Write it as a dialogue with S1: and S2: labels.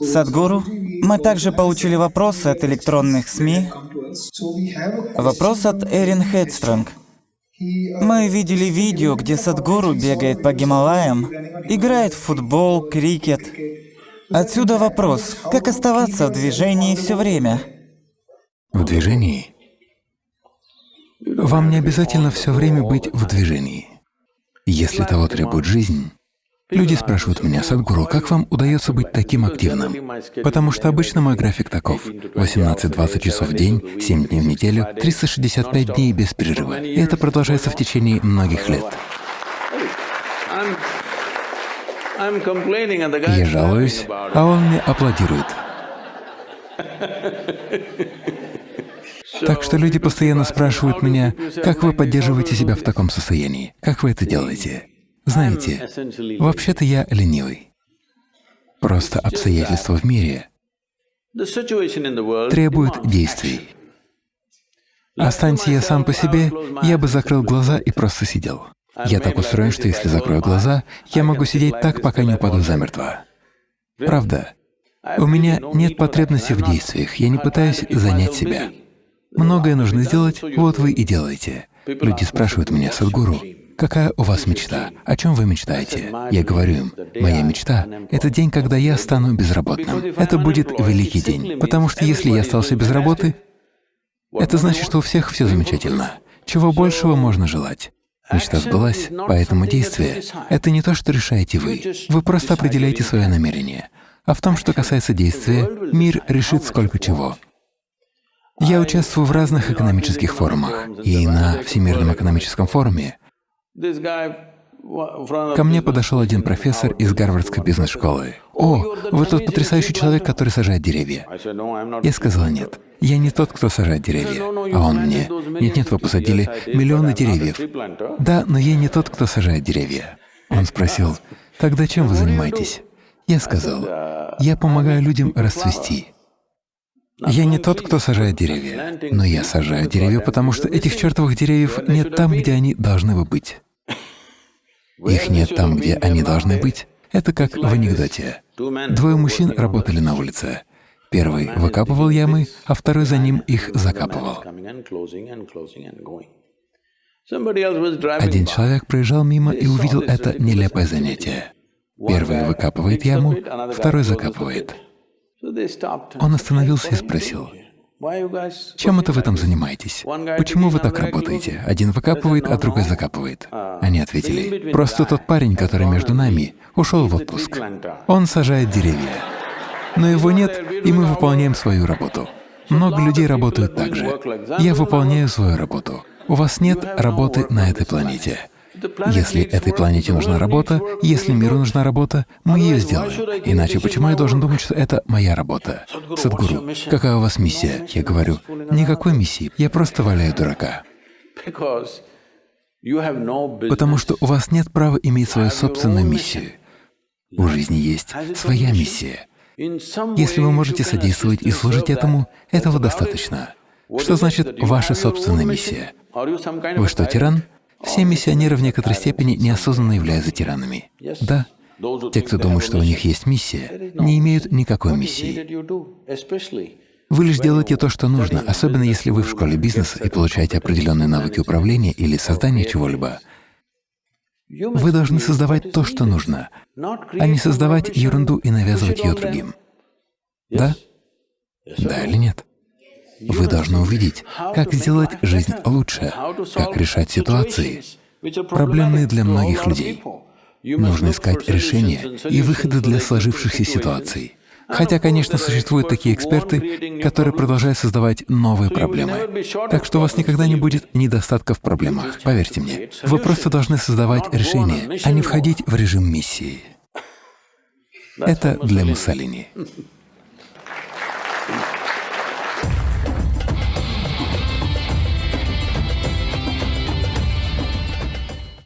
S1: Садгуру, мы также получили вопросы от электронных СМИ. Вопрос от Эрин Хедстронг. Мы видели видео, где Садгуру бегает по Гималаям, играет в футбол, крикет. Отсюда вопрос, как оставаться в движении все время?
S2: В движении? Вам не обязательно все время быть в движении. Если того требует жизнь, Люди спрашивают меня, Садгуру, как вам удается быть таким активным? Потому что обычно мой график таков. 18-20 часов в день, 7 дней в неделю, 365 дней без перерыва. И это продолжается в течение многих лет. Я жалуюсь, а он мне аплодирует. Так что люди постоянно спрашивают меня, как вы поддерживаете себя в таком состоянии, как вы это делаете? Знаете, вообще-то я ленивый. Просто обстоятельства в мире требуют действий. Останься я сам по себе, я бы закрыл глаза и просто сидел. Я так устроен, что если закрою глаза, я могу сидеть так, пока не упаду замертво. Правда. У меня нет потребности в действиях, я не пытаюсь занять себя. Многое нужно сделать, вот вы и делаете. Люди спрашивают меня, Садгуру, Какая у вас мечта? О чем вы мечтаете? Я говорю им, моя мечта — это день, когда я стану безработным. Это будет великий день, потому что если я остался без работы, это значит, что у всех все замечательно. Чего большего можно желать? Мечта сбылась, поэтому действие — это не то, что решаете вы. Вы просто определяете свое намерение. А в том, что касается действия, мир решит сколько чего. Я участвую в разных экономических форумах, и на Всемирном экономическом форуме Ко мне подошел один профессор из Гарвардской бизнес-школы. «О, вы тот потрясающий человек, который сажает деревья». Я сказал, «Нет, я не тот, кто сажает деревья». А он мне, «Нет-нет, вы посадили миллионы деревьев». «Да, но я не тот, кто сажает деревья». Он спросил, «Тогда чем вы занимаетесь?» Я сказал, «Я помогаю людям расцвести». Я не тот, кто сажает деревья, но я сажаю деревья, потому что этих чертовых деревьев нет там, где они должны бы быть. Их нет там, где они должны быть. Это как в анекдоте. Двое мужчин работали на улице. Первый выкапывал ямы, а второй за ним их закапывал. Один человек проезжал мимо и увидел это нелепое занятие. Первый выкапывает яму, второй закапывает. Он остановился и спросил, чем это вы там занимаетесь? Почему вы так работаете? Один выкапывает, а другой закапывает. Они ответили, просто тот парень, который между нами, ушел в отпуск. Он сажает деревья. Но его нет, и мы выполняем свою работу. Много людей работают так же. Я выполняю свою работу. У вас нет работы на этой планете. Если этой планете нужна работа, если миру нужна работа, мы ее сделаем. Иначе почему я должен думать, что это моя работа? Садгуру, какая у вас миссия? Я говорю, никакой миссии, я просто валяю дурака. Потому что у вас нет права иметь свою собственную миссию. У жизни есть своя миссия. Если вы можете содействовать и служить этому, этого достаточно. Что значит ваша собственная миссия? Вы что, тиран? Все миссионеры в некоторой степени неосознанно являются тиранами. Да, те, кто думает, что у них есть миссия, не имеют никакой миссии. Вы лишь делаете то, что нужно, особенно если вы в школе бизнеса и получаете определенные навыки управления или создания чего-либо. Вы должны создавать то, что нужно, а не создавать ерунду и навязывать ее другим. Да? Да или нет? Вы должны увидеть, как сделать жизнь лучше, как решать ситуации, проблемные для многих людей. Нужно искать решения и выходы для сложившихся ситуаций. Хотя, конечно, существуют такие эксперты, которые продолжают создавать новые проблемы. Так что у вас никогда не будет недостатка в проблемах, поверьте мне. Вы просто должны создавать решения, а не входить в режим миссии. Это для Муссолини.